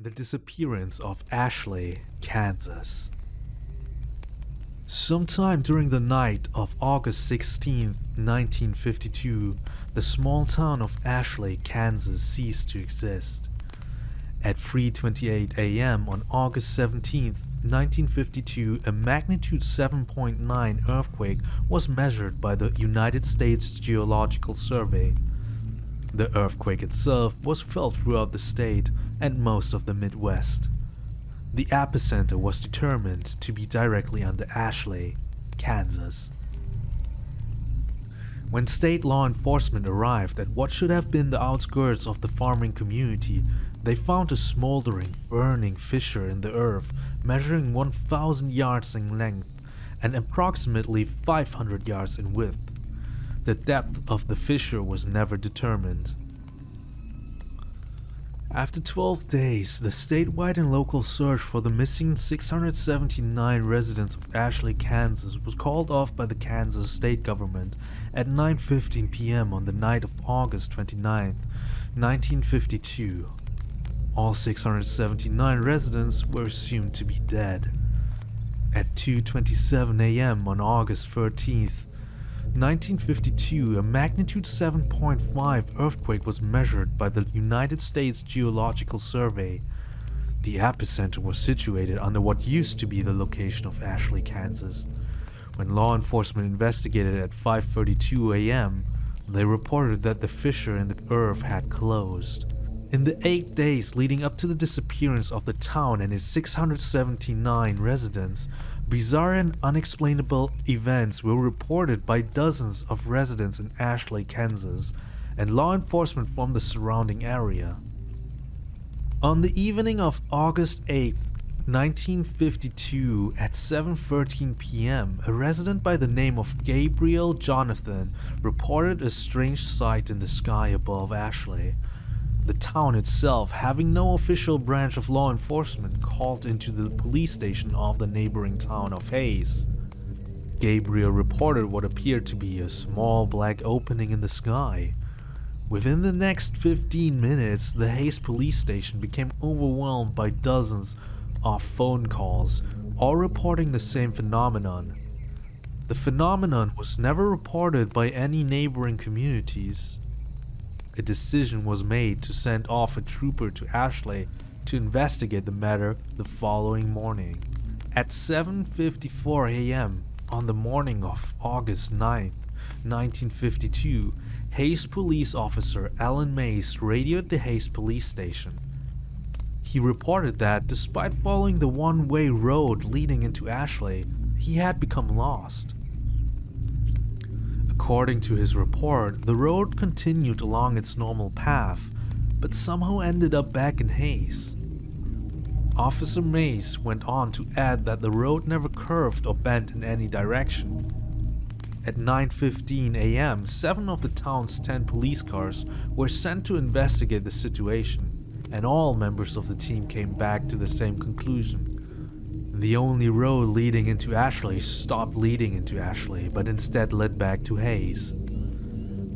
The disappearance of Ashley, Kansas. Sometime during the night of August 16, 1952, the small town of Ashley, Kansas ceased to exist. At 3:28 a.m. on August 17, 1952, a magnitude 7.9 earthquake was measured by the United States Geological Survey. The earthquake itself was felt throughout the state and most of the Midwest. The epicenter was determined to be directly under Ashley, Kansas. When state law enforcement arrived at what should have been the outskirts of the farming community, they found a smoldering, burning fissure in the earth measuring 1,000 yards in length and approximately 500 yards in width. The depth of the fissure was never determined. After 12 days, the statewide and local search for the missing 679 residents of Ashley, Kansas was called off by the Kansas state government at 9.15 p.m. on the night of August 29, 1952. All 679 residents were assumed to be dead. At 2.27 am on August 13th, 1952, a magnitude 7.5 earthquake was measured by the United States Geological Survey. The epicenter was situated under what used to be the location of Ashley, Kansas. When law enforcement investigated at 5.32 am, they reported that the fissure in the earth had closed. In the eight days leading up to the disappearance of the town and its 679 residents, bizarre and unexplainable events were reported by dozens of residents in Ashley, Kansas, and law enforcement from the surrounding area. On the evening of August 8, 1952 at 7.13 p.m., a resident by the name of Gabriel Jonathan reported a strange sight in the sky above Ashley. The town itself, having no official branch of law enforcement, called into the police station of the neighboring town of Hays. Gabriel reported what appeared to be a small black opening in the sky. Within the next 15 minutes, the Hays police station became overwhelmed by dozens of phone calls, all reporting the same phenomenon. The phenomenon was never reported by any neighboring communities a decision was made to send off a trooper to Ashley to investigate the matter the following morning. At 7.54 am on the morning of August 9, 1952, Hays police officer Alan Mays radioed the Hays police station. He reported that despite following the one-way road leading into Ashley, he had become lost. According to his report, the road continued along its normal path, but somehow ended up back in Hays. Officer Mays went on to add that the road never curved or bent in any direction. At 9.15 am, seven of the town's 10 police cars were sent to investigate the situation, and all members of the team came back to the same conclusion. The only road leading into Ashley stopped leading into Ashley, but instead led back to Hays.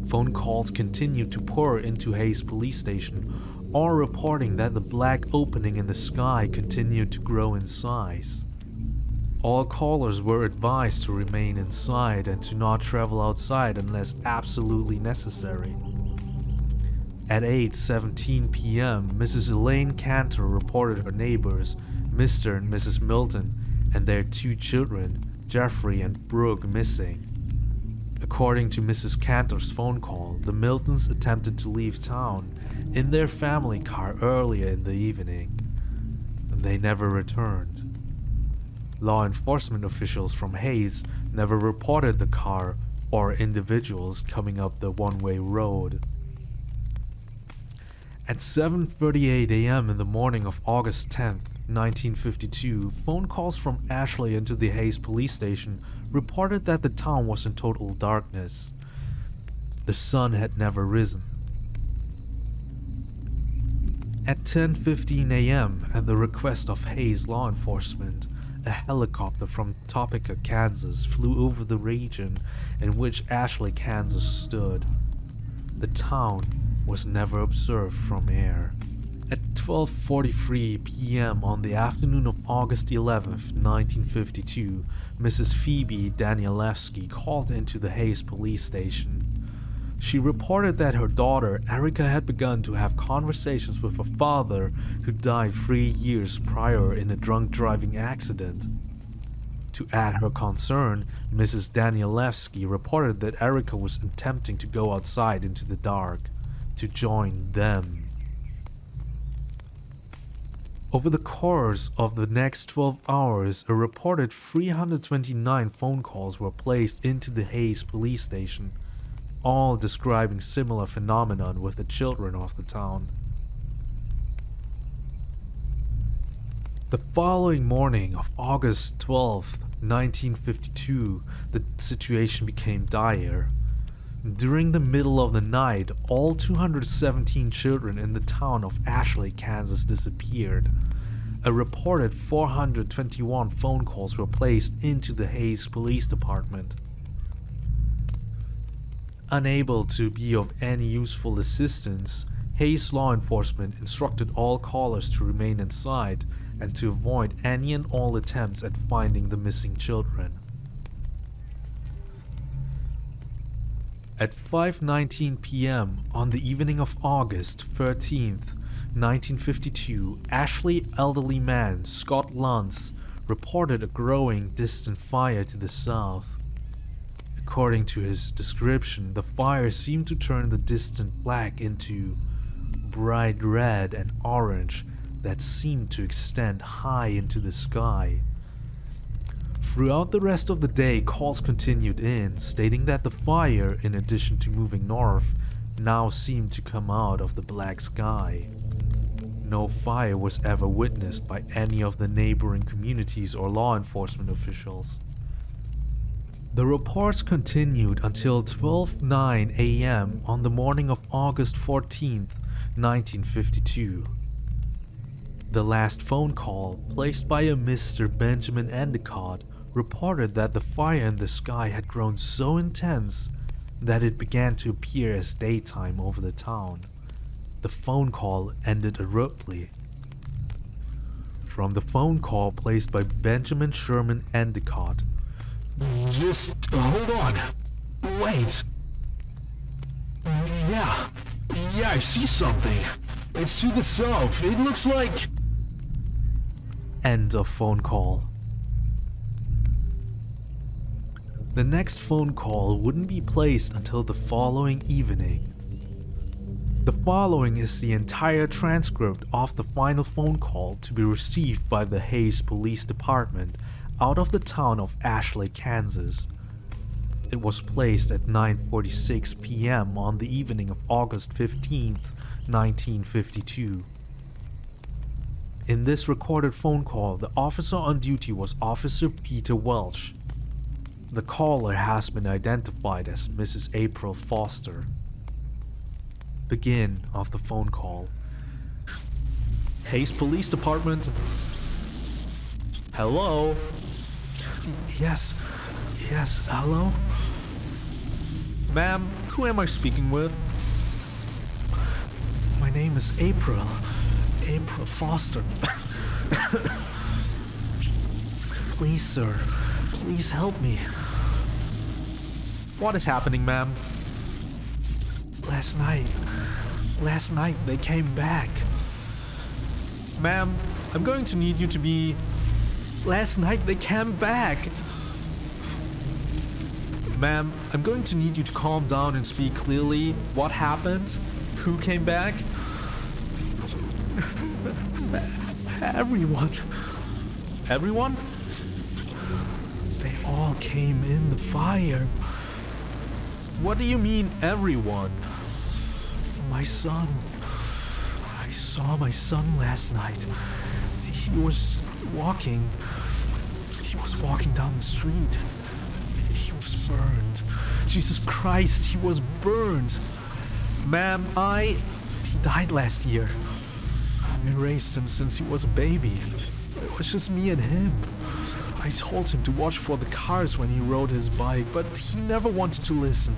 Phone calls continued to pour into Hays police station, all reporting that the black opening in the sky continued to grow in size. All callers were advised to remain inside and to not travel outside unless absolutely necessary. At 8.17 p.m., Mrs. Elaine Cantor reported her neighbors Mr. and Mrs. Milton and their two children, Jeffrey and Brooke, missing. According to Mrs. Cantor's phone call, the Miltons attempted to leave town in their family car earlier in the evening, and they never returned. Law enforcement officials from Hays never reported the car or individuals coming up the one-way road. At 7.38 am in the morning of August 10th, 1952, phone calls from Ashley into the Hays police station reported that the town was in total darkness. The sun had never risen. At 10.15 am, at the request of Hays law enforcement, a helicopter from Topeka, Kansas flew over the region in which Ashley, Kansas stood. The town was never observed from air. At 12:43 p.m. on the afternoon of August 11, 1952, Mrs. Phoebe Danielewski called into the Hays police station. She reported that her daughter Erica had begun to have conversations with her father, who died three years prior in a drunk driving accident. To add her concern, Mrs. Danielewski reported that Erica was attempting to go outside into the dark to join them. Over the course of the next 12 hours, a reported 329 phone calls were placed into the Hays police station all describing similar phenomenon with the children of the town. The following morning of August 12, 1952, the situation became dire. During the middle of the night, all 217 children in the town of Ashley, Kansas disappeared. A reported 421 phone calls were placed into the Hays Police Department. Unable to be of any useful assistance, Hays law enforcement instructed all callers to remain inside and to avoid any and all attempts at finding the missing children. At 5:19 p.m. on the evening of August 13th, 1952, Ashley elderly man Scott Luntz reported a growing distant fire to the south. According to his description, the fire seemed to turn the distant black into bright red and orange that seemed to extend high into the sky. Throughout the rest of the day, calls continued in, stating that the fire, in addition to moving north, now seemed to come out of the black sky. No fire was ever witnessed by any of the neighboring communities or law enforcement officials. The reports continued until 12:09 a.m. on the morning of August 14, 1952. The last phone call, placed by a Mr. Benjamin Endicott, reported that the fire in the sky had grown so intense that it began to appear as daytime over the town. The phone call ended abruptly. From the phone call placed by Benjamin Sherman Endicott, just hold on. Wait. Yeah. Yeah, I see something. It's to the south. It looks like... End of phone call. The next phone call wouldn't be placed until the following evening. The following is the entire transcript of the final phone call to be received by the Hays Police Department out of the town of Ashley, Kansas. It was placed at 9.46 p.m. on the evening of August 15, 1952. In this recorded phone call, the officer on duty was Officer Peter Welch. The caller has been identified as Mrs. April Foster. Begin of the phone call. Hays Police Department. Hello? Yes. Yes. Hello? Ma'am, who am I speaking with? My name is April. April Foster. please, sir. Please help me. What is happening, ma'am? Last night. Last night they came back. Ma'am, I'm going to need you to be Last night they came back. Ma'am, I'm going to need you to calm down and speak clearly. What happened? Who came back? Everyone. Everyone? They all came in the fire. What do you mean, everyone? My son. I saw my son last night. He was walking. He was walking down the street. He was burned. Jesus Christ, he was burned. Ma'am, I. He died last year. I raised him since he was a baby. It was just me and him. I told him to watch for the cars when he rode his bike, but he never wanted to listen.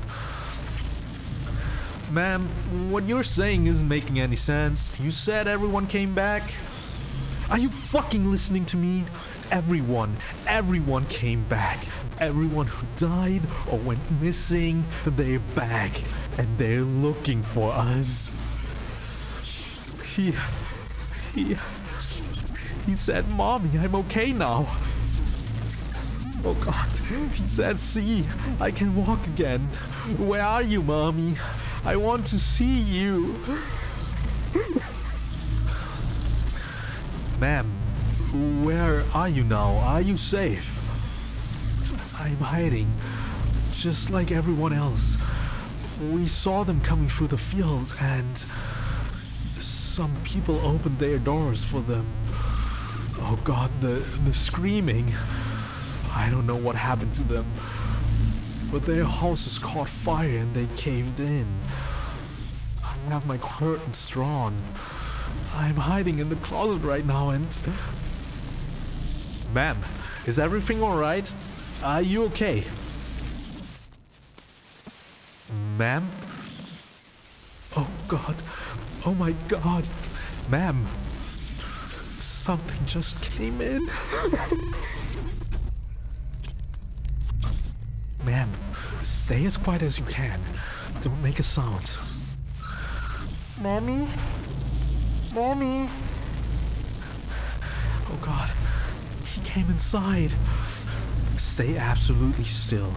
Ma'am, what you're saying isn't making any sense. You said everyone came back. Are you fucking listening to me? Everyone, everyone came back. Everyone who died or went missing, they're back. And they're looking for us. He. He. He said, Mommy, I'm okay now. Oh god. He said, See, I can walk again. Where are you, Mommy? I want to see you. Ma'am, where are you now? Are you safe? I'm hiding, just like everyone else. We saw them coming through the fields and some people opened their doors for them. Oh god, the, the screaming. I don't know what happened to them. But their houses caught fire and they caved in. I have my curtains drawn. I'm hiding in the closet right now and... Ma'am, is everything alright? Are you okay? Ma'am? Oh god. Oh my god. Ma'am. Something just came in. Ma'am, stay as quiet as you can. Don't make a sound. Mommy? Mommy? Oh god. He came inside. Stay absolutely still.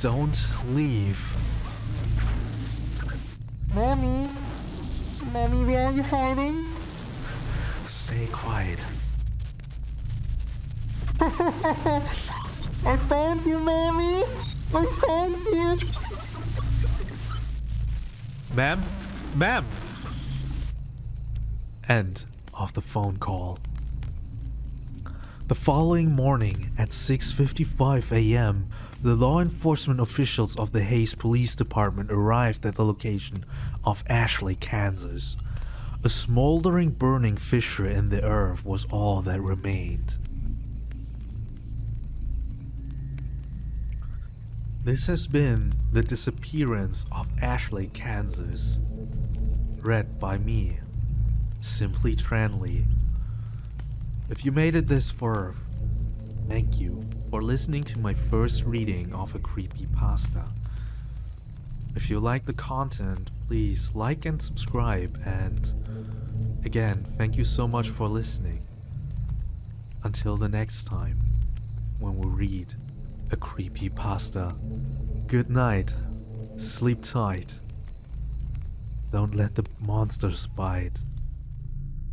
Don't leave. Mommy? Mommy, where are you hiding? Stay quiet. I found you, Mammy! I found you! Ma'am? Ma'am! End of the phone call. The following morning at 6:55 a.m., the law enforcement officials of the Hays Police Department arrived at the location of Ashley, Kansas. A smoldering burning fissure in the earth was all that remained. This has been The Disappearance of Ashley, Kansas. Read by me, Simply Tranley. If you made it this far, thank you for listening to my first reading of a creepy pasta. If you like the content, please like and subscribe and again, thank you so much for listening. Until the next time, when we read a creepy pasta. Good night. Sleep tight. Don't let the monsters bite.